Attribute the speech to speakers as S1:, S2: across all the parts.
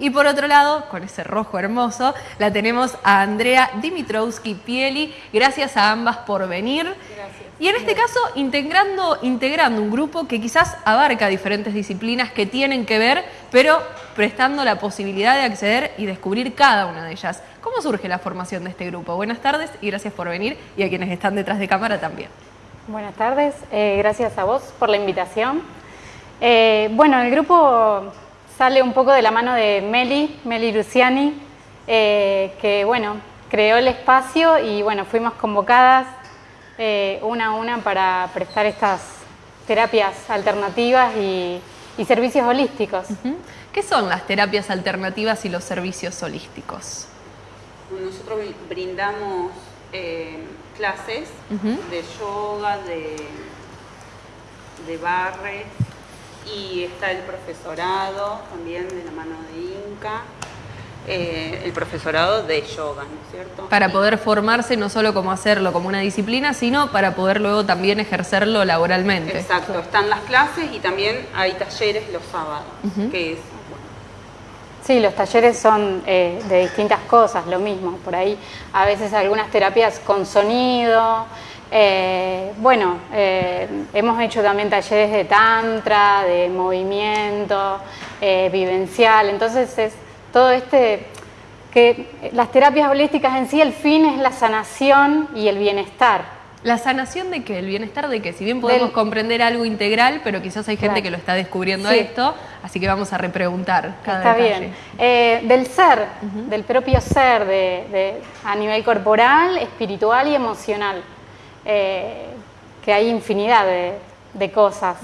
S1: Y por otro lado, con ese rojo hermoso, la tenemos a Andrea Dimitrowski Pieli. Gracias a ambas por venir. Gracias. Y en este caso, integrando, integrando un grupo que quizás abarca diferentes disciplinas que tienen que ver, pero prestando la posibilidad de acceder y descubrir cada una de ellas. ¿Cómo surge la formación de este grupo? Buenas tardes y gracias por venir y a quienes están detrás de cámara también.
S2: Buenas tardes, eh, gracias a vos por la invitación. Eh, bueno, el grupo sale un poco de la mano de Meli, Meli Luciani, eh, que bueno, creó el espacio y bueno, fuimos convocadas una a una para prestar estas terapias alternativas y, servicios holísticos.
S1: ¿Qué son las terapias alternativas y los servicios holísticos?
S3: Nosotros brindamos clases de yoga, de, de barre y está el profesorado también de la mano de Inca. Eh, el profesorado de yoga, ¿no es cierto?
S1: Para poder formarse no solo como hacerlo como una disciplina, sino para poder luego también ejercerlo laboralmente.
S3: Exacto, están las clases y también hay talleres los sábados, que es
S2: Sí, los talleres son eh, de distintas cosas, lo mismo. Por ahí a veces algunas terapias con sonido. Eh, bueno, eh, hemos hecho también talleres de tantra, de movimiento, vivencial. Entonces es todo este que las terapias holísticas en sí el fin es la sanación y el bienestar.
S1: ¿La sanación de qué? ¿El bienestar de qué? Si bien podemos comprender algo integral, pero quizás hay gente que lo está descubriendo esto, así que vamos a repreguntar cada
S2: Está bien. Eh, del ser, del propio ser, de, a nivel corporal, espiritual y emocional, eh, que hay infinidad de, cosas.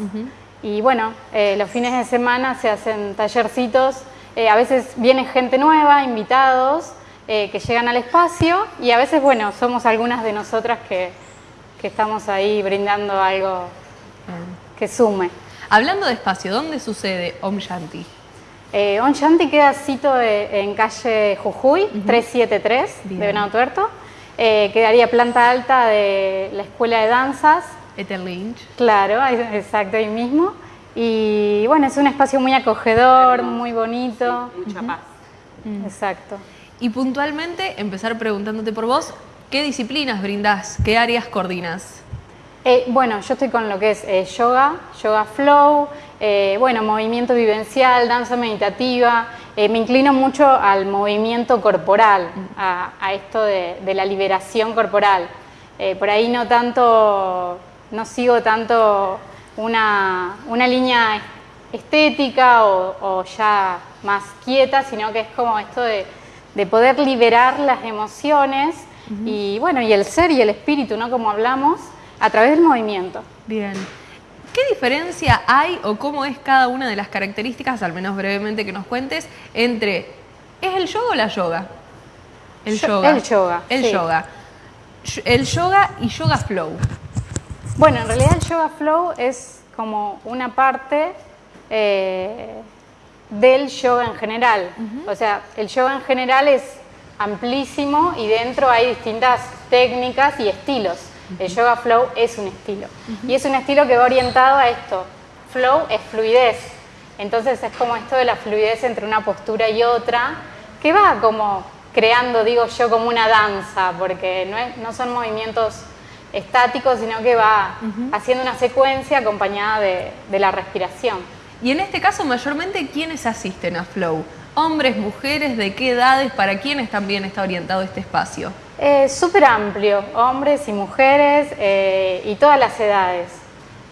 S2: Y bueno, eh, los fines de semana se hacen tallercitos, a veces viene gente nueva, invitados, que llegan al espacio, y a veces, bueno, somos algunas de nosotras que que estamos ahí brindando algo que sume.
S1: Hablando de espacio, ¿dónde sucede Om Shanti?
S2: Eh, Om Shanti queda cito en calle Jujuy, 373 de Venado Tuerto. Eh, quedaría planta alta de la Escuela de Danzas.
S1: Ethel Lynch.
S2: Claro, exacto, ahí mismo. Y bueno, es un espacio muy acogedor, muy bonito.
S3: mucha paz.
S2: Exacto.
S1: Y puntualmente, empezar preguntándote por vos, ¿Qué disciplinas brindás? ¿Qué áreas coordinas?
S2: Eh, bueno, yo estoy con lo que es eh, yoga, yoga flow, eh, bueno, movimiento vivencial, danza meditativa. Me inclino mucho al movimiento corporal, a, esto de, la liberación corporal. por ahí no tanto, no sigo tanto una, línea estética o, ya más quieta, sino que es como esto de, de poder liberar las emociones y bueno, y el ser y el espíritu, ¿no? Como hablamos, a través del movimiento.
S1: Bien. ¿Qué diferencia hay o cómo es cada una de las características, al menos brevemente que nos cuentes, entre ¿es el yoga o la yoga?
S2: El yoga. El yoga.
S1: El yoga. El yoga y yoga flow.
S2: Bueno, en realidad el yoga flow es como una parte eh, del yoga en general. O sea, el yoga en general es amplísimo y dentro hay distintas técnicas y estilos. El yoga flow es un estilo. Y es un estilo que va orientado a esto. Flow es fluidez. Entonces es como esto de la fluidez entre una postura y otra, que va como creando, digo yo, como una danza, porque no, son movimientos estáticos, sino que va haciendo una secuencia acompañada de, de la respiración.
S1: Y en este caso, mayormente, ¿quiénes asisten a Flow? Hombres, mujeres, de qué edades, para quiénes también está orientado este espacio.
S2: Eh, Súper amplio, hombres y mujeres eh, y todas las edades,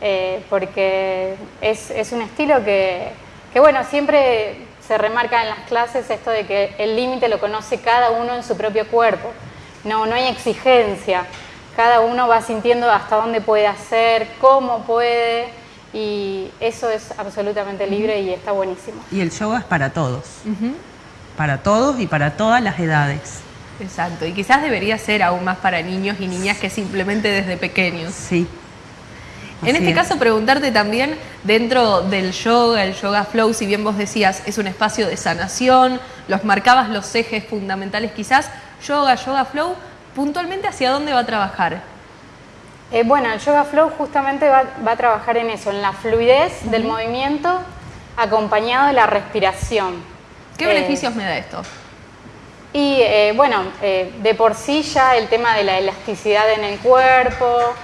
S2: eh, porque es, un estilo que, bueno, siempre se remarca en las clases esto de que el límite lo conoce cada uno en su propio cuerpo, no, no hay exigencia, cada uno va sintiendo hasta dónde puede hacer, cómo puede, y eso es absolutamente libre y está buenísimo.
S4: Y el yoga es para todos, para todos y para todas las edades.
S1: Exacto, y quizás debería ser aún más para niños y niñas que simplemente desde pequeños.
S4: Sí.
S1: En este caso, preguntarte también, dentro del yoga, el yoga flow, si bien vos decías, es un espacio de sanación, los marcabas los ejes fundamentales quizás, yoga, yoga flow, puntualmente hacia dónde va a trabajar.
S2: Eh, bueno, el Yoga Flow justamente va, a trabajar en eso, en la fluidez del movimiento acompañado de la respiración.
S1: ¿Qué
S2: Eh,
S1: beneficios me da esto?
S2: Y eh, bueno, de por sí ya el tema de la elasticidad en el cuerpo,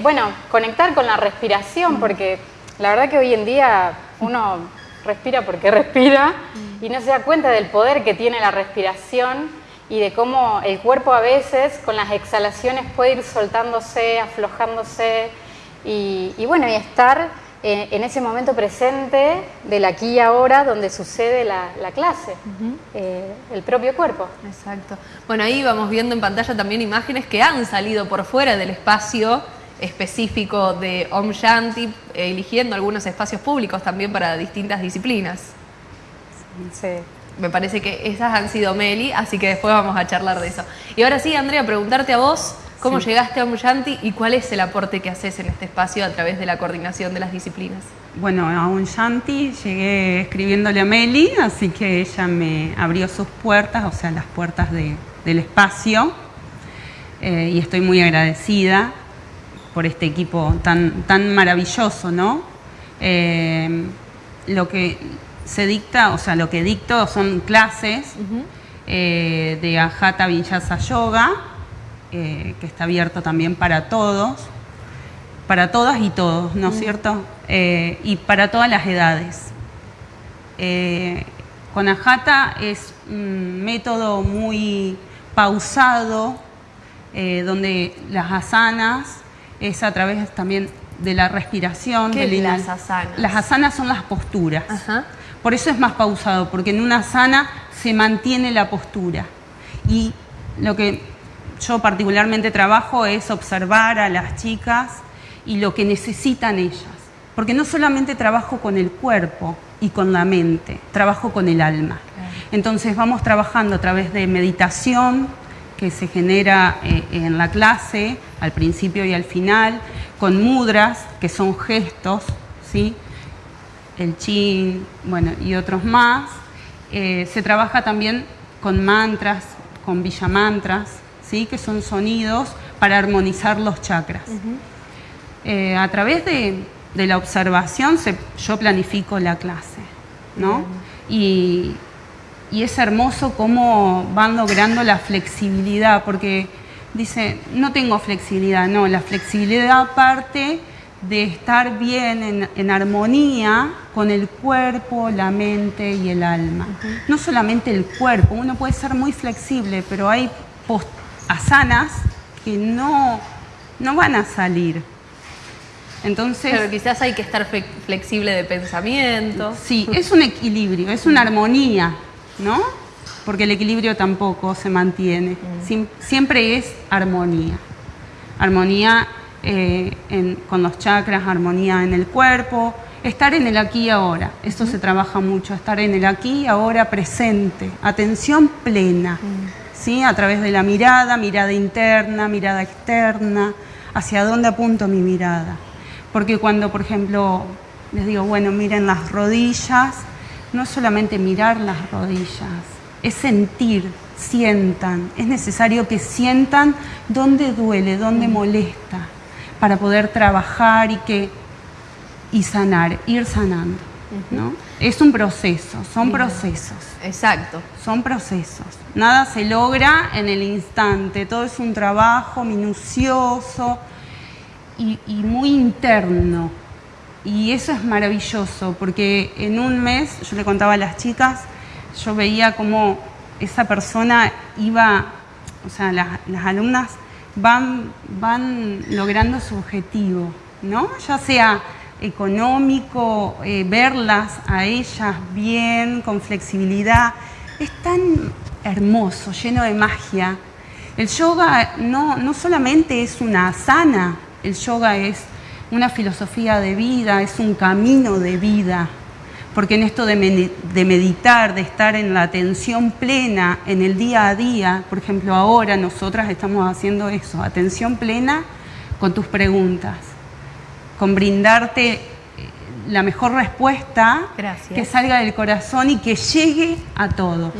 S2: bueno, conectar con la respiración, porque la verdad que hoy en día uno respira porque respira y no se da cuenta del poder que tiene la respiración y de cómo el cuerpo a veces con las exhalaciones puede ir soltándose, aflojándose y, y bueno, y estar eh, en ese momento presente del aquí y ahora donde sucede la, la clase, eh, el propio cuerpo.
S1: Exacto. Bueno, ahí vamos viendo en pantalla también imágenes que han salido por fuera del espacio específico de Om Shanti, eligiendo algunos espacios públicos también para distintas disciplinas.
S2: Sí.
S1: Me parece que esas han sido Meli, así que después vamos a charlar de eso. Y ahora sí, Andrea, preguntarte a vos cómo llegaste a Om Shanti y cuál es el aporte que haces en este espacio a través de la coordinación de las disciplinas.
S4: Bueno, a un Shanti llegué escribiéndole a Meli, así que ella me abrió sus puertas, o sea, las puertas de- del espacio, eh, y estoy muy agradecida por este equipo tan, tan maravilloso, ¿no? Eh, lo que se dicta, o sea, lo que dicto son clases eh, de Ajata Vinyasa Yoga, eh, que está abierto también para todos para todas y todos, ¿no es cierto? Eh, y para todas las edades. Con Ajata es un método muy pausado, donde las asanas es a través también de la respiración.
S1: ¿Qué
S4: inhal-
S1: las asanas?
S4: Las asanas son las posturas.
S1: Ajá.
S4: Por eso es más pausado, porque en una asana se mantiene la postura. Y lo que yo particularmente trabajo es observar a las chicas y lo que necesitan ellas. Porque no solamente trabajo con el cuerpo y con la mente, trabajo con el alma. Entonces vamos trabajando a través de meditación que se genera eh, en la clase, al principio y al final, con mudras, que son gestos, ¿sí? El chin, bueno, y otros más. Eh, se trabaja también con mantras, con villamantras, ¿sí? que son sonidos para armonizar los chakras. Eh, a través de, de la observación se- yo planifico la clase, ¿no? Y, y es hermoso cómo van logrando la flexibilidad, porque dice, no tengo flexibilidad, no, la flexibilidad parte de estar bien en, en armonía con el cuerpo, la mente y el alma. No solamente el cuerpo, uno puede ser muy flexible, pero hay asanas que no, no van a salir. Entonces,
S1: Pero quizás hay que estar flexible de pensamiento.
S4: Sí, es un equilibrio, es una armonía, ¿no? Porque el equilibrio tampoco se mantiene. Siem- siempre es armonía. Armonía eh, en- con los chakras, armonía en el cuerpo, estar en el aquí y ahora. Esto se trabaja mucho, estar en el aquí y ahora presente, atención plena, ¿sí? A través de la mirada, mirada interna, mirada externa, hacia dónde apunto mi mirada. Porque cuando, por ejemplo, les digo, bueno, miren las rodillas, no es solamente mirar las rodillas, es sentir, sientan. Es necesario que sientan dónde duele, dónde molesta, para poder trabajar y que y sanar, ir sanando. ¿no? Es un proceso, son procesos.
S1: Exacto.
S4: Son procesos. Nada se logra en el instante. Todo es un trabajo minucioso y, y muy interno. Y eso es maravilloso, porque en un mes, yo le contaba a las chicas, yo veía cómo esa persona iba, o sea, las, las alumnas van, van logrando su objetivo, ¿no? Ya sea económico, eh, verlas a ellas bien, con flexibilidad. Es tan hermoso, lleno de magia. El yoga no, no solamente es una asana, el yoga es una filosofía de vida, es un camino de vida. Porque en esto de, medi- de meditar, de estar en la atención plena en el día a día, por ejemplo, ahora nosotras estamos haciendo eso, atención plena con tus preguntas, con brindarte eh, la mejor respuesta
S1: Gracias.
S4: que salga del corazón y que llegue a todos.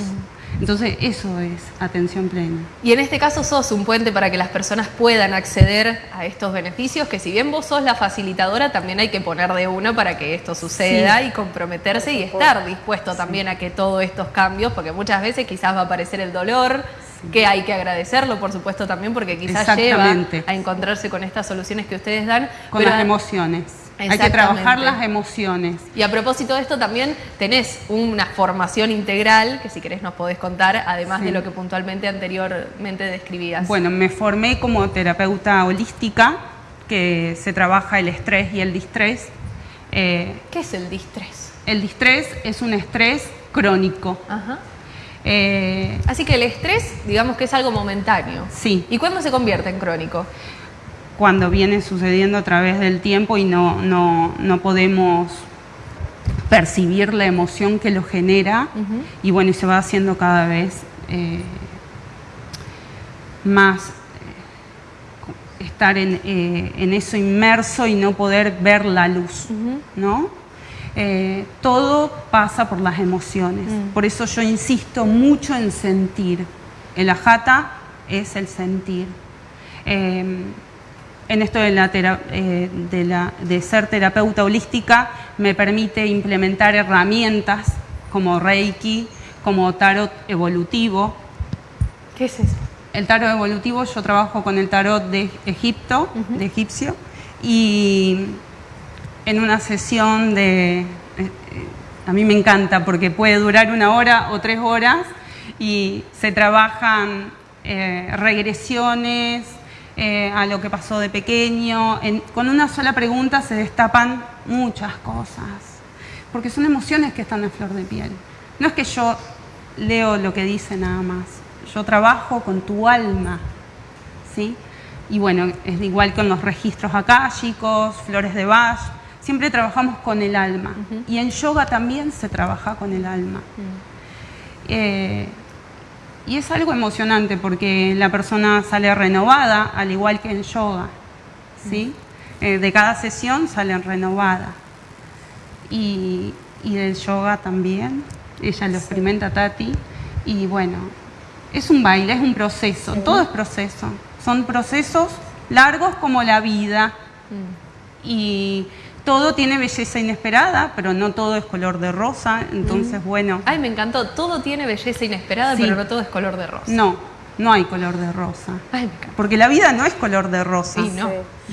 S4: Entonces eso es atención plena.
S1: Y en este caso sos un puente para que las personas puedan acceder a estos beneficios, que si bien vos sos la facilitadora, también hay que poner de uno para que esto suceda y comprometerse y estar dispuesto también a que todos estos cambios, porque muchas veces quizás va a aparecer el dolor, que hay que agradecerlo, por supuesto, también, porque quizás lleva a encontrarse con estas soluciones que ustedes dan.
S4: Con las emociones. Hay que trabajar las emociones.
S1: Y a propósito de esto también tenés una formación integral que si querés nos podés contar, además de lo que puntualmente anteriormente describías.
S4: Bueno, me formé como terapeuta holística, que se trabaja el estrés y el distrés.
S1: Eh, ¿Qué es el distrés?
S4: El distrés es un estrés crónico. Ajá.
S1: Eh, Así que el estrés, digamos que es algo momentáneo.
S4: Sí.
S1: ¿Y cuándo se convierte en crónico?
S4: Cuando viene sucediendo a través del tiempo y no, no, podemos percibir la emoción que lo genera y bueno, y se va haciendo cada vez eh, más eh, estar en, en, eso inmerso y no poder ver la luz, ¿no? Eh, todo pasa por las emociones. Mm. Por eso yo insisto mucho en sentir. El ajata es el sentir. En esto de, la, eh, de, la, de ser terapeuta holística me permite implementar herramientas como Reiki, como tarot evolutivo.
S1: ¿Qué es eso?
S4: El tarot evolutivo, yo trabajo con el tarot de Egipto, de egipcio, y en una sesión de... Eh, eh, a mí me encanta porque puede durar una hora o tres horas y se trabajan eh, regresiones a lo que pasó de pequeño. con una sola pregunta se destapan muchas cosas, porque son emociones que están a flor de piel. No es que yo leo lo que dice nada más, yo trabajo con tu alma, ¿sí? Y bueno, es igual con los registros chicos, flores de Bach, siempre trabajamos con el alma. Y en yoga también se trabaja con el alma. Eh, y es algo emocionante porque la persona sale renovada, al igual que en yoga. ¿sí? Eh, de cada sesión salen renovada. Y, y, del yoga también. Ella lo experimenta Tati. Y bueno, es un baile, es un proceso. Todo es proceso. Son procesos largos como la vida. Y todo tiene belleza inesperada, pero no todo es color de rosa, entonces bueno.
S1: Ay, me encantó, todo tiene belleza inesperada, pero no todo es color de rosa.
S4: No, no hay color de rosa. Ay, me encanta. Porque la vida no es color de rosa.
S1: Sí, no.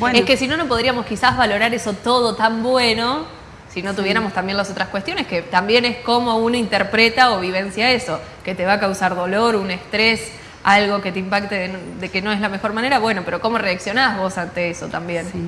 S1: Es que si no, no podríamos quizás valorar eso todo tan bueno si no tuviéramos también las otras cuestiones, que también es cómo uno interpreta o vivencia eso, que te va a causar dolor, un estrés, algo que te impacte de, de que no es la mejor manera, bueno, pero cómo reaccionás vos ante eso también.
S2: Sí.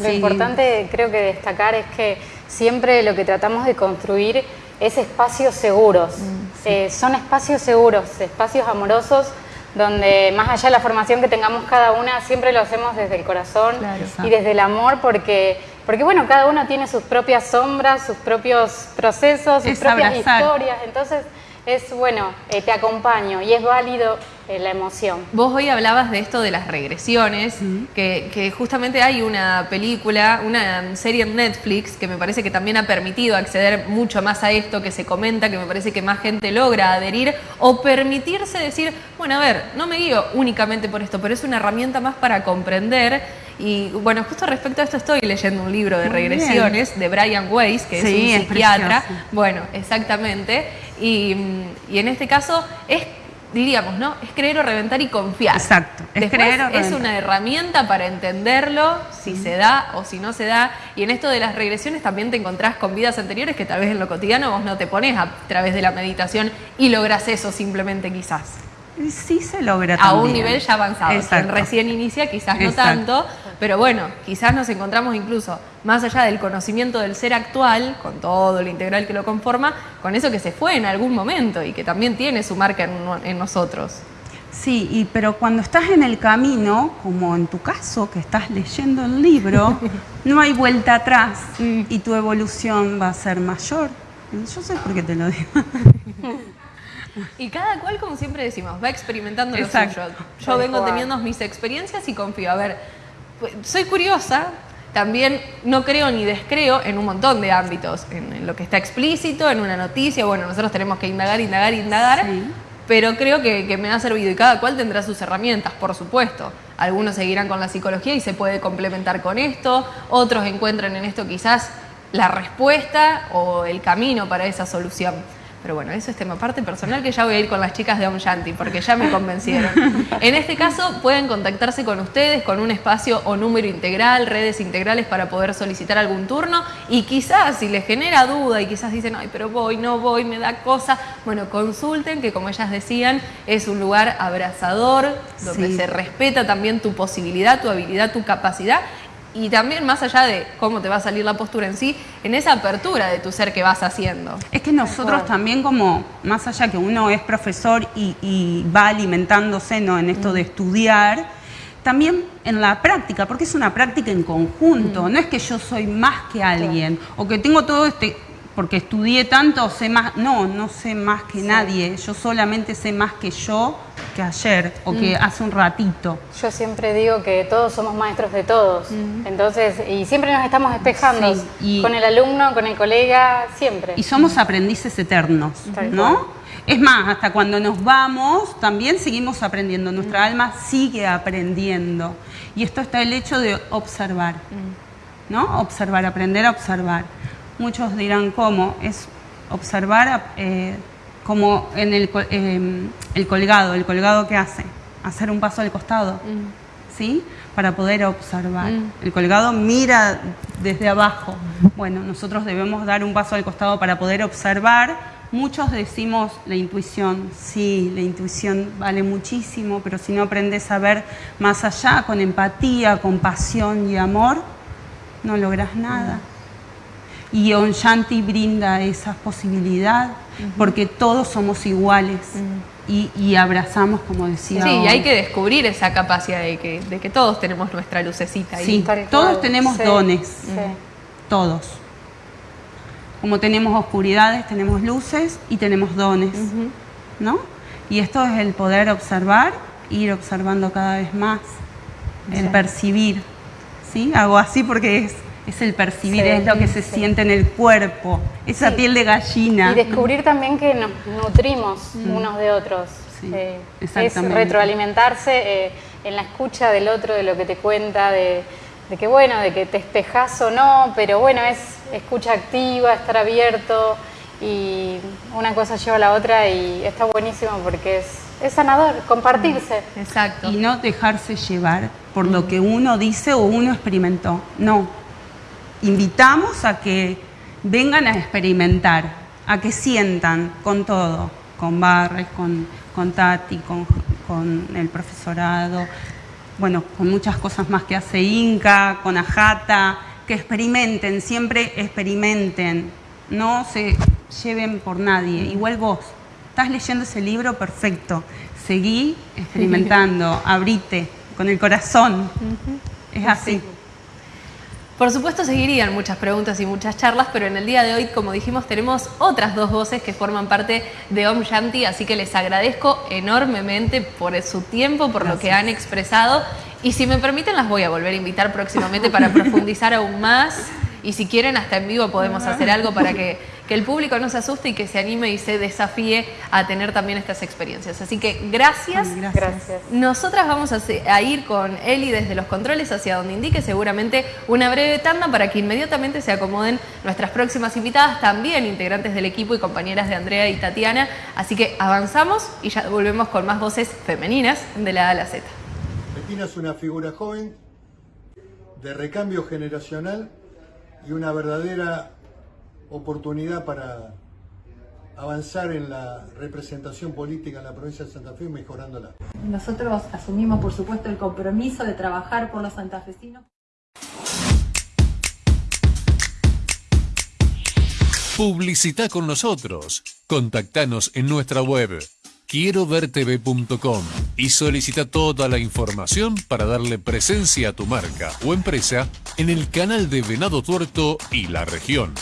S2: Lo importante creo que destacar es que siempre lo que tratamos de construir es espacios seguros. Mm, eh, son espacios seguros, espacios amorosos donde más allá de la formación que tengamos cada una, siempre lo hacemos desde el corazón y desde el amor porque, porque bueno, cada uno tiene sus propias sombras, sus propios procesos, sus propias historias. Entonces es bueno, eh, te acompaño y es válido eh, la emoción.
S1: Vos hoy hablabas de esto de las regresiones, que, justamente hay una película, una serie en Netflix que me parece que también ha permitido acceder mucho más a esto que se comenta, que me parece que más gente logra adherir o permitirse decir, bueno, a ver, no me guío únicamente por esto, pero es una herramienta más para comprender. Y bueno, justo respecto a esto estoy leyendo un libro de regresiones de Brian Weiss, que es un psiquiatra. bueno, exactamente. Y, y en este caso es diríamos, ¿no? Es creer o reventar y confiar.
S4: Exacto.
S1: Es creer o reventar. Es una herramienta para entenderlo, si se da o si no se da. Y en esto de las regresiones también te encontrás con vidas anteriores que tal vez en lo cotidiano vos no te pones a través de la meditación y logras eso simplemente quizás.
S4: Sí se logra
S1: A un nivel ya avanzado. recién inicia, quizás no tanto, pero bueno, quizás nos encontramos incluso más allá del conocimiento del ser actual, con todo lo integral que lo conforma, con eso que se fue en algún momento y que también tiene su marca en, nosotros.
S4: Sí, y, pero cuando estás en el camino, como en tu caso, que estás leyendo el libro, no hay vuelta atrás y tu evolución va a ser mayor. Yo sé por qué te lo digo.
S1: Y cada cual, como siempre decimos, va experimentando lo suyo. Yo vengo teniendo mis experiencias y confío. A ver, pues, soy curiosa, también no creo ni descreo en un montón de ámbitos, en, lo que está explícito, en una noticia, bueno, nosotros tenemos que indagar, indagar, indagar, pero creo que, que, me ha servido y cada cual tendrá sus herramientas, por supuesto. Algunos seguirán con la psicología y se puede complementar con esto, otros encuentran en esto quizás la respuesta o el camino para esa solución. Pero bueno, eso es tema parte personal que ya voy a ir con las chicas de Om Shanti porque ya me convencieron. En este caso pueden contactarse con ustedes con un espacio o número integral, redes integrales para poder solicitar algún turno y quizás si les genera duda y quizás dicen, ay, pero voy, no voy, me da cosa, bueno, consulten que como ellas decían es un lugar abrazador donde se respeta también tu posibilidad, tu habilidad, tu capacidad y también más allá de cómo te va a salir la postura en sí, en esa apertura de tu ser que vas haciendo.
S4: Es que nosotros también como, más allá que uno es profesor y, va alimentándose ¿no? en esto de estudiar, también en la práctica, porque es una práctica en conjunto, no es que yo soy más que alguien o que tengo todo este porque estudié tanto, sé más, no, no sé más que nadie, yo solamente sé más que yo que ayer o que mm. hace un ratito.
S2: Yo siempre digo que todos somos maestros de todos, mm. entonces, y siempre nos estamos espejando con el alumno, con el colega, siempre.
S4: Y somos aprendices eternos, ¿no? Es más, hasta cuando nos vamos, también seguimos aprendiendo, nuestra mm. alma sigue aprendiendo. Y esto está el hecho de observar, ¿no? Observar, aprender a observar. Muchos dirán cómo, es observar eh, como en el, em, el, colgado, el colgado que hace, hacer un paso al costado, mm. ¿sí? Para poder observar. Mm. El colgado mira desde abajo. Bueno, nosotros debemos dar un paso al costado para poder observar. Muchos decimos la intuición, sí, la intuición vale muchísimo, pero si no aprendes a ver más allá, con empatía, compasión y amor, no logras nada. Mm. Y Shanti brinda esa posibilidad porque todos somos iguales y, abrazamos, como decía.
S1: Sí, y hay que descubrir esa capacidad de que, de que todos tenemos nuestra lucecita.
S4: Sí, todos tenemos dones, todos. Como tenemos oscuridades, tenemos luces y tenemos dones, ¿no? Y esto es el poder observar, ir observando cada vez más, el percibir, ¿sí? Hago así porque es es el percibir, es lo que se siente en el cuerpo, esa piel de gallina.
S2: Y descubrir también que nos nutrimos mm. unos de otros. Eh, es retroalimentarse eh, en la escucha del otro, de lo que te cuenta, de, que bueno, de que te espejas o no, pero bueno, es escucha activa, estar abierto y una cosa lleva a la otra y está buenísimo porque es, es sanador, compartirse.
S4: Exacto. Y no dejarse llevar por lo que uno dice o uno experimentó. No, invitamos a que vengan a experimentar, a que sientan con todo, con Barres, con, con Tati, con, con, el profesorado, bueno, con muchas cosas más que hace Inca, con Ajata, que experimenten, siempre experimenten, no se lleven por nadie. Igual vos, estás leyendo ese libro, perfecto, seguí experimentando, abrite con el corazón, es así.
S1: Por supuesto seguirían muchas preguntas y muchas charlas, pero en el día de hoy, como dijimos, tenemos otras dos voces que forman parte de Om Shanti, así que les agradezco enormemente por su tiempo, por lo que han expresado. Y si me permiten, las voy a volver a invitar próximamente para profundizar aún más. Y si quieren, hasta en vivo podemos hacer algo para que que el público no se asuste y que se anime y se desafíe a tener también estas experiencias. Así que gracias.
S2: Gracias.
S1: Nosotras vamos a, ir con Eli desde los controles hacia donde indique seguramente una breve tanda para que inmediatamente se acomoden nuestras próximas invitadas, también integrantes del equipo y compañeras de Andrea y Tatiana. Así que avanzamos y ya volvemos con más voces femeninas de la A a la Z.
S5: Betina es una figura joven de recambio generacional y una verdadera oportunidad para avanzar en la representación política en la provincia de Santa Fe y mejorándola.
S6: Nosotros asumimos, por supuesto, el compromiso de trabajar por los santafesinos.
S7: Publicita con nosotros. Contactanos en nuestra web quiero vertv.com y solicita toda la información para darle presencia a tu marca o empresa en el canal de Venado Tuerto y la región.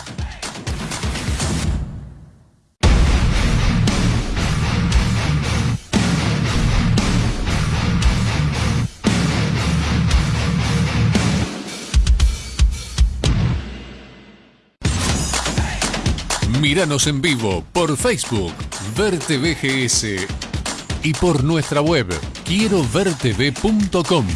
S7: Míranos en vivo por Facebook, Verte VGS y por nuestra web, quiero vertv.com.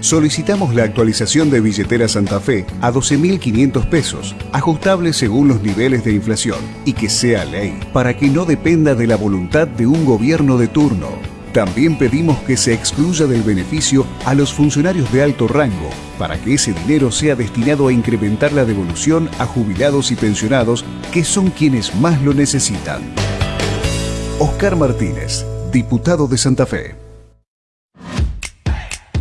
S8: Solicitamos la actualización de billetera Santa Fe a 12.500 pesos, ajustable según los niveles de inflación, y que sea ley, para que no dependa de la voluntad de un gobierno de turno. También pedimos que se excluya del beneficio a los funcionarios de alto rango, para que ese dinero sea destinado a incrementar la devolución a jubilados y pensionados, que son quienes más lo necesitan. Oscar Martínez, diputado de Santa Fe.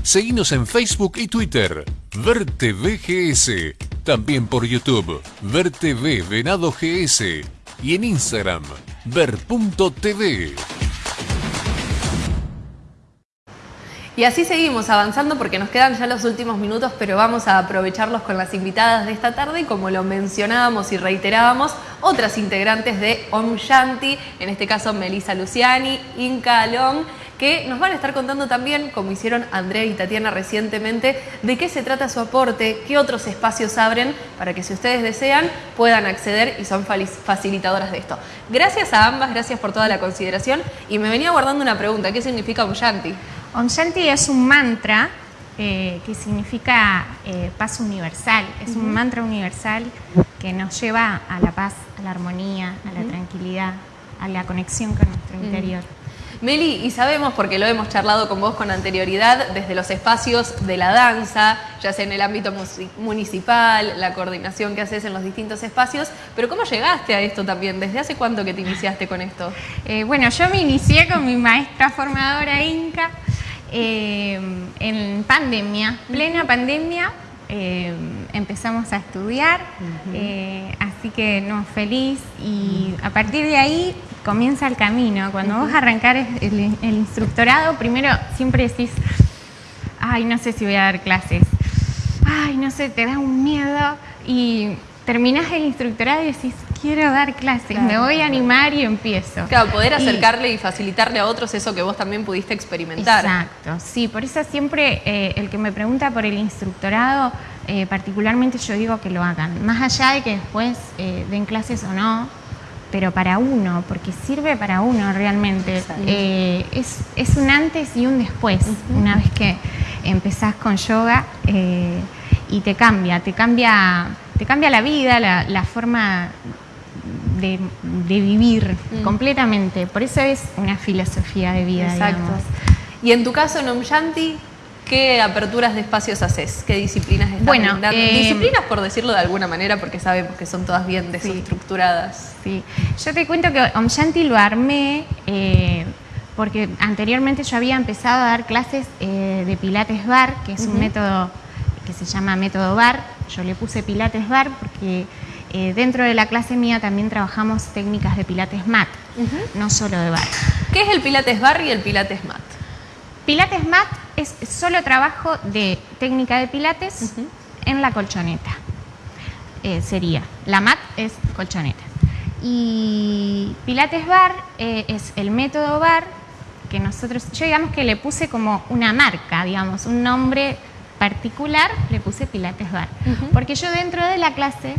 S7: Seguinos en Facebook y Twitter, Verte VGS, también por YouTube, Verte V Venado GS y en Instagram, ver.tv.
S1: Y así seguimos avanzando porque nos quedan ya los últimos minutos, pero vamos a aprovecharlos con las invitadas de esta tarde como lo mencionábamos y reiterábamos, otras integrantes de Om Shanti, en este caso Melissa Luciani, Inca Alon, que nos van a estar contando también, como hicieron Andrea y Tatiana recientemente, de qué se trata su aporte, qué otros espacios abren para que si ustedes desean puedan acceder y son facilitadoras de esto. Gracias a ambas, gracias por toda la consideración y me venía guardando una pregunta, ¿qué significa Om Shanti?
S9: Om Shanti es un mantra eh, que significa eh, paz universal, es un mantra universal que nos lleva a la paz, a la armonía, a la tranquilidad, a la conexión con nuestro interior.
S1: Meli, y sabemos, porque lo hemos charlado con vos con anterioridad, desde los espacios de la danza, ya sea en el ámbito municipal, la coordinación que haces en los distintos espacios, pero ¿cómo llegaste a esto también? ¿Desde hace cuánto que te iniciaste con esto?
S9: Eh, bueno, yo me inicié con mi maestra formadora Inca eh, en pandemia, plena pandemia, eh, empezamos a estudiar, así que no, feliz y a partir de ahí comienza el camino. Cuando vos arrancar el, instructorado, primero siempre decís, ay, no sé si voy a dar clases, ay, no sé, te da un miedo y terminás el instructorado y decís, quiero dar clases, me voy a animar y empiezo.
S1: Claro, poder acercarle y, facilitarle a otros eso que vos también pudiste experimentar.
S9: Exacto, sí, por eso siempre eh, el que me pregunta por el instructorado, eh, particularmente yo digo que lo hagan, más allá de que después eh, den clases o no, pero para uno, porque sirve para uno realmente. Eh, es, un antes y un después, una vez que empezás con yoga y te cambia, te cambia, cambia la vida, la, forma de, vivir mm. completamente. Por eso es una filosofía de vida. Exacto.
S1: Y en tu caso, Nomyanti, ¿Qué aperturas de espacios haces? ¿Qué disciplinas estás bueno, eh, disciplinas por decirlo de alguna manera, porque sabemos que son todas bien desestructuradas.
S9: Sí. Yo te cuento que Om Shanti lo armé eh, porque anteriormente yo había empezado a dar clases eh, de Pilates Bar, que es un método que se llama método Bar. Yo le puse Pilates Bar porque dentro de la clase mía también trabajamos técnicas de Pilates Mat, no solo de Bar.
S1: ¿Qué es el Pilates Bar y el Pilates Mat?
S9: Pilates Mat es solo trabajo de técnica de pilates en la colchoneta. Eh, sería, la mat es colchoneta. Y Pilates Bar eh, es el método bar que nosotros, yo digamos que le puse como una marca, digamos, un nombre particular, le puse Pilates Bar. Porque yo dentro de la clase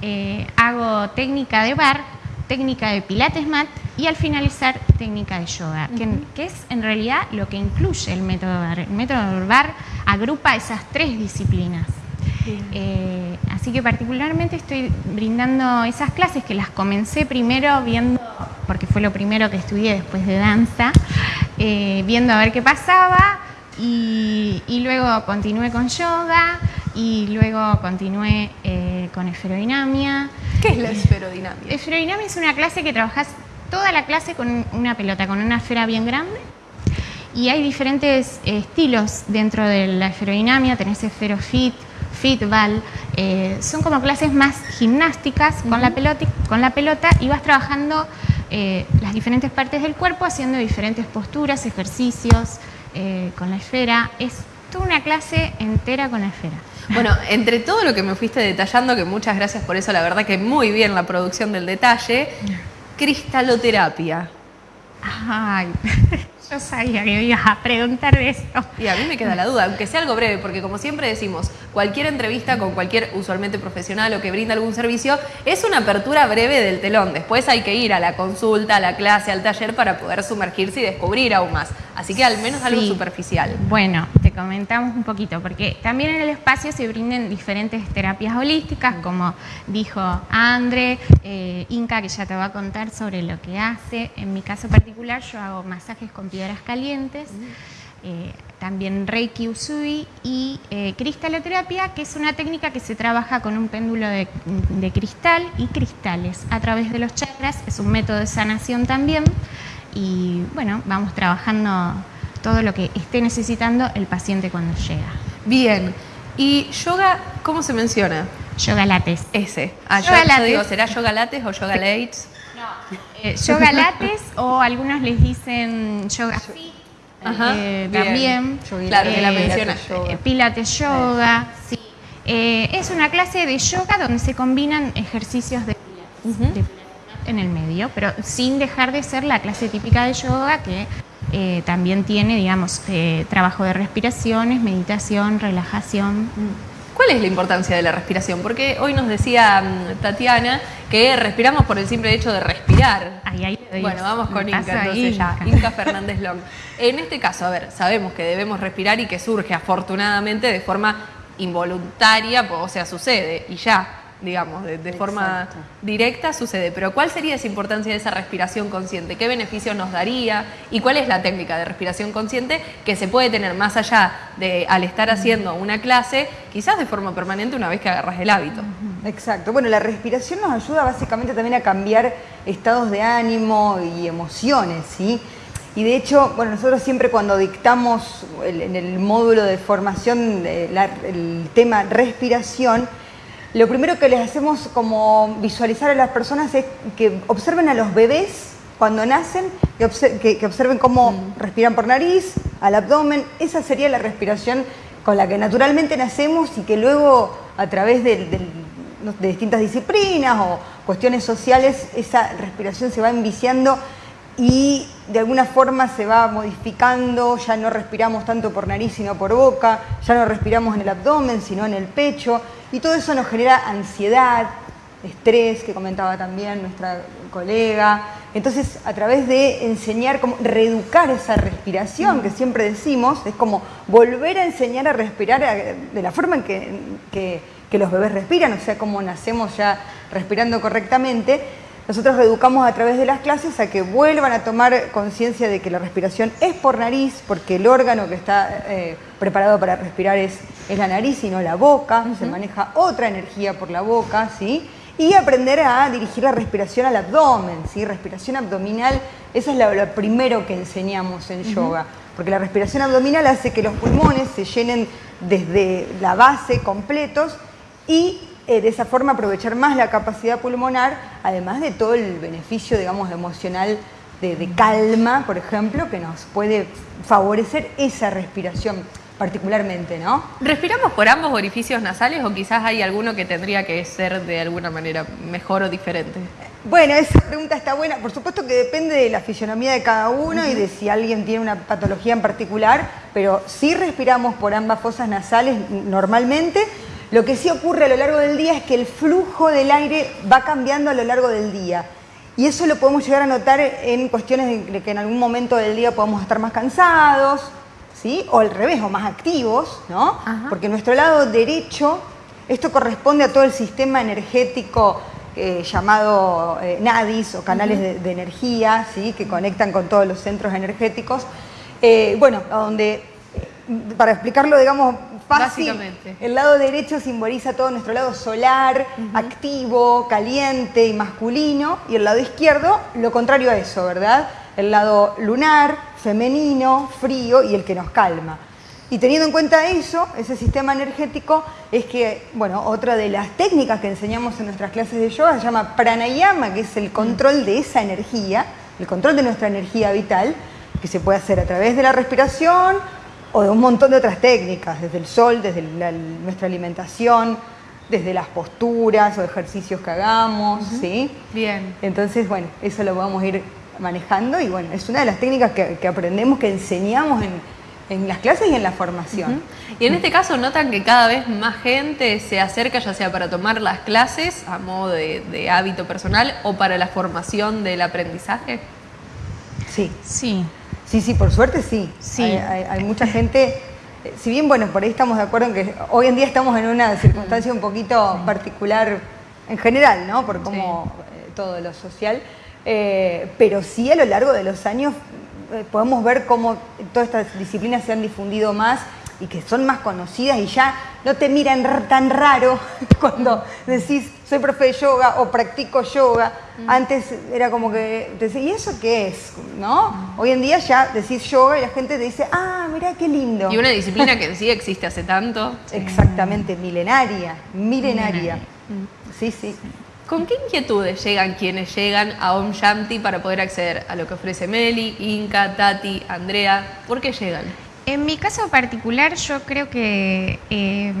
S9: eh, hago técnica de bar, técnica de Pilates Mat y al finalizar técnica de yoga, que, es en realidad lo que incluye el método BAR. El método BAR agrupa esas tres disciplinas. Eh, así que particularmente estoy brindando esas clases que las comencé primero viendo, porque fue lo primero que estudié después de danza, eh, viendo a ver qué pasaba y, luego continué con yoga y luego continué eh, con esferodinamia.
S1: ¿Qué es la esferodinamia?
S9: Esferodinamia es una clase que trabajas toda la clase con una pelota, con una esfera bien grande. Y hay diferentes eh, estilos dentro de la esferodinamia, tenés esferofit, fitball, eh, son como clases más gimnásticas con, la pelota, con la pelota y vas trabajando eh, las diferentes partes del cuerpo haciendo diferentes posturas, ejercicios con la esfera. Es toda una clase entera con la esfera.
S1: Bueno, entre todo lo que me fuiste detallando, que muchas gracias por eso, la verdad que muy bien la producción del detalle, cristaloterapia.
S9: Ay, yo sabía que me ibas a preguntar de esto.
S1: Y a mí me queda la duda, aunque sea algo breve, porque como siempre decimos, cualquier entrevista con cualquier usualmente profesional o que brinda algún servicio es una apertura breve del telón. Después hay que ir a la consulta, a la clase, al taller para poder sumergirse y descubrir aún más. Así que al menos algo
S9: Sí.
S1: superficial.
S9: Bueno, te comentamos un poquito, porque también en el espacio se brinden diferentes terapias holísticas, como dijo Andre, eh, Inca, que ya te va a contar sobre lo que hace. En mi caso particular, yo hago masajes con piedras calientes, eh, también Reiki Usui y eh, cristaloterapia, que es una técnica que se trabaja con un péndulo de, de cristal y cristales a través de los chakras. Es un método de sanación también. Y bueno, vamos trabajando todo lo que esté necesitando el paciente cuando llega.
S1: Bien. ¿Y yoga cómo se menciona?
S9: Yoga lates.
S1: Ese. Ah, yo,
S9: Yoga
S1: yo
S9: lates.
S1: digo, ¿será yoga lates o yoga lates?
S9: Eh, yoga lates o algunos les dicen yoga fit.
S1: Ajá,
S9: eh, también.
S1: Claro, que la
S9: Eh,
S1: menciona.
S9: eh, Pilates yoga, sí. Eh, es una clase de yoga donde se combinan ejercicios de pilates, de pilates en el medio, pero sin dejar de ser la clase típica de yoga que eh, también tiene, digamos, eh, trabajo de respiraciones, meditación, relajación.
S1: ¿Cuál es la importancia de la respiración? Porque hoy nos decía mm, Tatiana que respiramos por el simple hecho de respirar.
S9: Ahí, ahí doy
S1: Bueno, vamos con Inca, entonces
S9: ahí,
S1: ya.
S9: Inca.
S1: Inca Fernández Long. En este caso, a ver, sabemos que debemos respirar y que surge afortunadamente de forma involuntaria, o sea, sucede y ya, digamos, de, de forma directa sucede. Pero ¿cuál sería esa importancia de esa respiración consciente? ¿Qué beneficios nos daría? ¿Y cuál es la técnica de respiración consciente que se puede tener más allá de al estar haciendo una clase, quizás de forma permanente una vez que agarras el hábito?
S10: Exacto. Bueno, la respiración nos ayuda básicamente también a cambiar estados de ánimo y emociones, ¿sí? Y de hecho, bueno, nosotros siempre cuando dictamos el- en el módulo de formación de la- el tema respiración, lo primero que les hacemos como visualizar a las personas es que observen a los bebés cuando nacen, que, obse- que- que observen cómo respiran por nariz, al abdomen. Esa sería la respiración con la que naturalmente nacemos y que luego a través no- de distintas disciplinas o cuestiones sociales, esa respiración se va enviciando y de alguna forma se va modificando, ya no respiramos tanto por nariz sino por boca, ya no respiramos en el abdomen sino en el pecho y todo eso nos genera ansiedad, estrés, que comentaba también nuestra colega. Entonces, a través de enseñar, como reeducar esa respiración que siempre decimos, es como volver a enseñar a respirar a- de la forma en que, que- que los bebés respiran, o sea, como nacemos ya respirando correctamente. Nosotros reeducamos a través de las clases a que vuelvan a tomar conciencia de que la respiración es por nariz, porque el órgano que está eh, preparado para respirar es, es la nariz y no la boca, se maneja otra energía por la boca, ¿sí? Y aprender a dirigir la respiración al abdomen, ¿sí? Respiración abdominal, eso es lo, lo primero que enseñamos en yoga, porque la respiración abdominal hace que los pulmones se llenen desde la base completos y eh, de esa forma aprovechar más la capacidad pulmonar, además de todo el beneficio, digamos, emocional de, de calma, por ejemplo, que nos puede favorecer esa respiración particularmente, ¿no?
S1: ¿Respiramos por ambos orificios nasales o quizás hay alguno que tendría que ser de alguna manera mejor o diferente?
S10: Bueno, esa pregunta está buena. Por supuesto que depende de la fisionomía de cada uno y de si alguien tiene una patología en particular, pero sí respiramos por ambas fosas nasales normalmente. Lo que sí ocurre a lo largo del día es que el flujo del aire va cambiando a lo largo del día. Y eso lo podemos llegar a notar en cuestiones de que en algún momento del día podemos estar más cansados, ¿sí? O al revés, o más activos, ¿no? Porque nuestro lado derecho, esto corresponde a todo el sistema energético eh, llamado eh, nadis o canales de, de energía, ¿sí? Que conectan con todos los centros energéticos. Eh, bueno, donde, para explicarlo, digamos, fácil, el lado derecho simboliza todo nuestro lado solar, activo, caliente y masculino, y el lado izquierdo lo contrario a eso, ¿verdad? El lado lunar, femenino, frío y el que nos calma. Y teniendo en cuenta eso, ese sistema energético, es que, bueno, otra de las técnicas que enseñamos en nuestras clases de yoga se llama pranayama, que es el control de esa energía, el control de nuestra energía vital, que se puede hacer a través de la respiración o de un montón de otras técnicas, desde el sol, desde la- nuestra alimentación, desde las posturas o ejercicios que hagamos, ¿sí?
S1: Bien.
S10: Entonces, bueno, eso lo vamos a ir manejando y bueno, es una de las técnicas que, que aprendemos, que enseñamos en, en las clases y en la formación.
S1: Y en este caso notan que cada vez más gente se acerca, ya sea para tomar las clases a modo de, hábito personal o para la formación del aprendizaje.
S10: Sí.
S9: Sí.
S10: Sí, sí, por suerte sí. sí. Hay, mucha gente, si bien, bueno, por ahí estamos de acuerdo en que hoy en día estamos en una circunstancia un poquito particular en general, ¿no? Por cómo eh, todo lo social, eh, pero sí a lo largo de los años eh, podemos ver cómo todas estas disciplinas se han difundido más y que son más conocidas y ya no te miran tan raro cuando decís soy profe de yoga o practico yoga. Mm. Antes era como que te decía, ¿y eso qué es? ¿No? Mm. Hoy en día ya decís yoga y la gente te dice, ah, mira qué lindo.
S1: Y una disciplina que sí existe hace tanto.
S10: Exactamente, milenaria, milenaria. Sí, sí.
S1: ¿Con qué inquietudes llegan quienes llegan a Om Shanti para poder acceder a lo que ofrece Meli, Inca, Tati, Andrea? ¿Por qué llegan?
S9: En mi caso particular, yo creo que eh,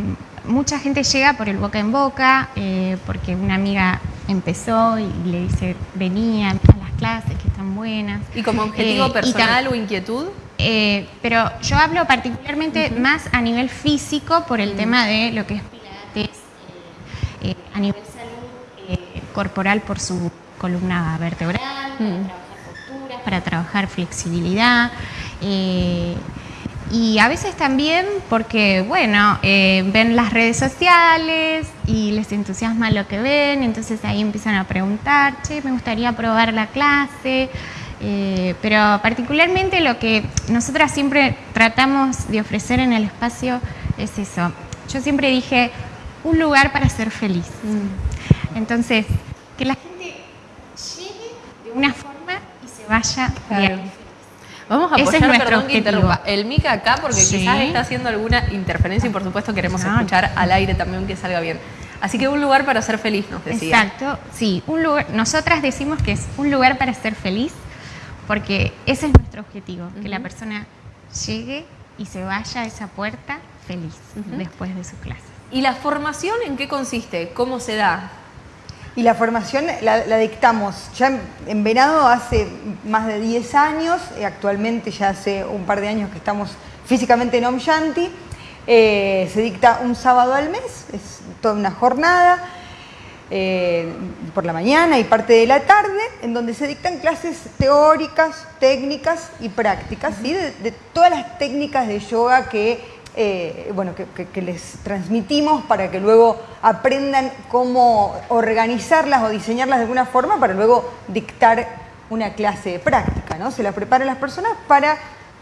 S9: mucha gente llega por el boca en boca, eh, porque una amiga empezó y le dice, venía a las clases que están buenas.
S1: ¿Y como objetivo eh, personal o inquietud?
S9: pero yo hablo particularmente más a nivel físico por el tema de lo que es Pilates, a nivel corporal por su columna vertebral, para mm. trabajar posturas, para trabajar flexibilidad. Eh, y a veces también porque, bueno, eh, ven las redes sociales y les entusiasma lo que ven, entonces ahí empiezan a preguntar, che, me gustaría probar la clase. Eh, pero particularmente lo que nosotras siempre tratamos de ofrecer en el espacio es eso. Yo siempre dije, un lugar para ser feliz. Mm. Entonces, que la gente llegue de una forma y se vaya bien.
S1: Vamos a apoyar, perdón que interrumpa, el Mica acá porque quizás está haciendo alguna interferencia y por supuesto queremos escuchar al aire también que salga bien. Así que un lugar para ser feliz, nos decía.
S9: Exacto, sí, un lugar, nosotras decimos que es un lugar para ser feliz porque ese es nuestro objetivo, que la persona llegue y se vaya a esa puerta feliz después de su clase.
S1: ¿Y la formación en qué consiste? ¿Cómo se da?
S10: Y la formación la, dictamos. Ya en, Venado hace más de 10 años, eh, actualmente ya hace un par de años que estamos físicamente en Om Shanti. Eh, se dicta un sábado al mes, es toda una jornada eh, por la mañana y parte de la tarde, en donde se dictan clases teóricas, técnicas y prácticas, de, de todas las técnicas de yoga que eh, bueno, que, les transmitimos para que luego aprendan cómo organizarlas o diseñarlas de alguna forma para luego dictar una clase de práctica, ¿no? Se las prepara las personas para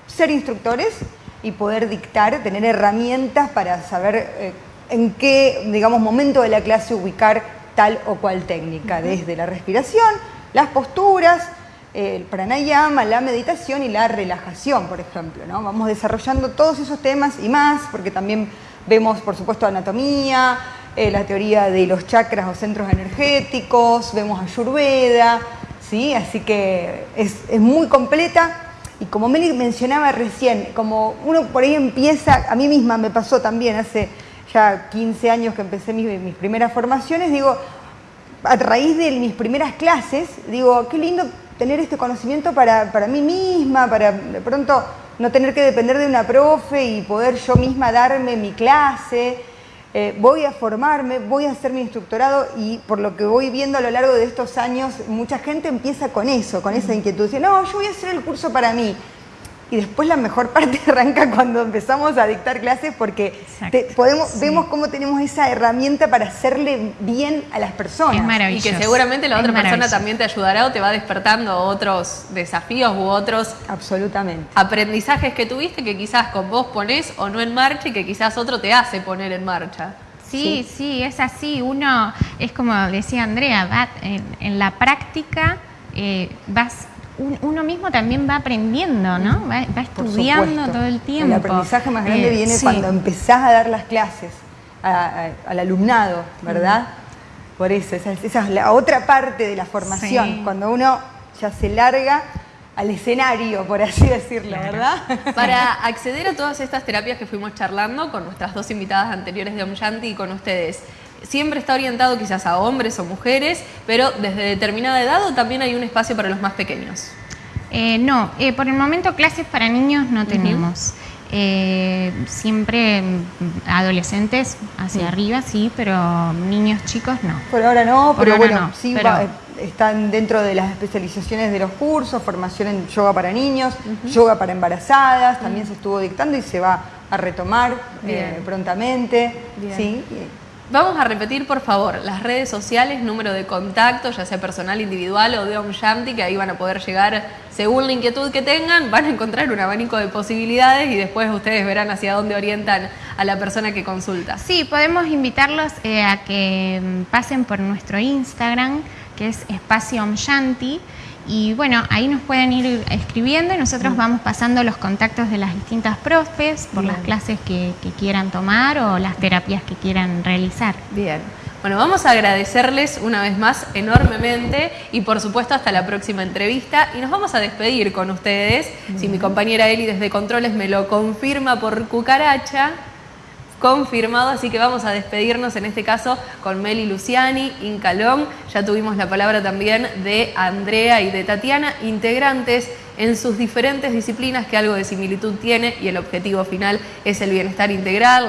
S10: ser instructores y poder dictar, tener herramientas para saber eh, en qué, digamos, momento de la clase ubicar tal o cual técnica, desde la respiración, las posturas, el pranayama, la meditación y la relajación, por ejemplo. ¿no? Vamos desarrollando todos esos temas y más, porque también vemos, por supuesto, anatomía, eh, la teoría de los chakras o centros energéticos, vemos ayurveda, ¿sí? así que es, muy completa. Y como Meli mencionaba recién, como uno por ahí empieza, a mí misma me pasó también hace ya 15 años que empecé mis, mis primeras formaciones, digo, a raíz de mis primeras clases, digo, qué lindo tener este conocimiento para, mí misma, para de pronto no tener que depender de una profe y poder yo misma darme mi clase. Eh, voy a formarme, voy a hacer mi instructorado y por lo que voy viendo a lo largo de estos años, mucha gente empieza con eso, con esa inquietud. Dice, no, yo voy a hacer el curso para mí. Y después la mejor parte arranca cuando empezamos a dictar clases porque podemos, vemos cómo tenemos esa herramienta para hacerle bien a las personas.
S1: Es maravilloso. Y que seguramente la otra persona también te ayudará o te va despertando otros desafíos u otros
S10: Absolutamente.
S1: aprendizajes que tuviste que quizás con vos ponés o no en marcha y que quizás otro te hace poner en marcha.
S9: Sí, sí, es así. Uno, es como decía Andrea, va en, la práctica eh, vas uno mismo también va aprendiendo, ¿no? Va, estudiando todo el tiempo.
S10: El aprendizaje más grande eh, viene cuando empezás a dar las clases al alumnado, ¿verdad? Por eso, esa, es la otra parte de la formación, cuando uno ya se larga al escenario, por así decirlo, ¿verdad?
S1: Para acceder a todas estas terapias que fuimos charlando con nuestras dos invitadas anteriores de Omyanti y con ustedes, siempre está orientado quizás a hombres o mujeres, pero desde determinada edad o también hay un espacio para los más pequeños.
S9: Eh, no, eh, por el momento clases para niños no tenemos. Eh, siempre mm, adolescentes hacia arriba, sí, pero niños chicos no.
S10: Por ahora no,
S9: Por
S10: pero
S9: ahora
S10: bueno,
S9: no,
S10: sí
S9: pero-
S10: va- eh, están dentro de las especializaciones de los cursos, formación en yoga para niños, yoga para embarazadas, también se estuvo dictando y se va a retomar eh, prontamente.
S1: Bien.
S10: Sí.
S1: Vamos a repetir, por favor, las redes sociales, número de contacto, ya sea personal, individual o de Om Shanti, que ahí van a poder llegar según la inquietud que tengan, van a encontrar un abanico de posibilidades y después ustedes verán hacia dónde orientan a la persona que consulta.
S9: Sí, podemos invitarlos eh, a que mm, pasen por nuestro Instagram, que es Espacio Om Shanti. Y bueno, ahí nos pueden ir escribiendo y nosotros vamos pasando los contactos de las distintas profes por las clases que, que quieran tomar o las terapias que quieran realizar.
S1: Bien. Bueno, vamos a agradecerles una vez más enormemente y por supuesto hasta la próxima entrevista y nos vamos a despedir con ustedes. Si mi compañera Eli desde Controles me lo confirma por cucaracha, confirmado, así que vamos a despedirnos en este caso con Meli Luciani, Incalón, ya tuvimos la palabra también de Andrea y de Tatiana, integrantes en sus diferentes disciplinas que algo de similitud tiene y el objetivo final es el bienestar integral.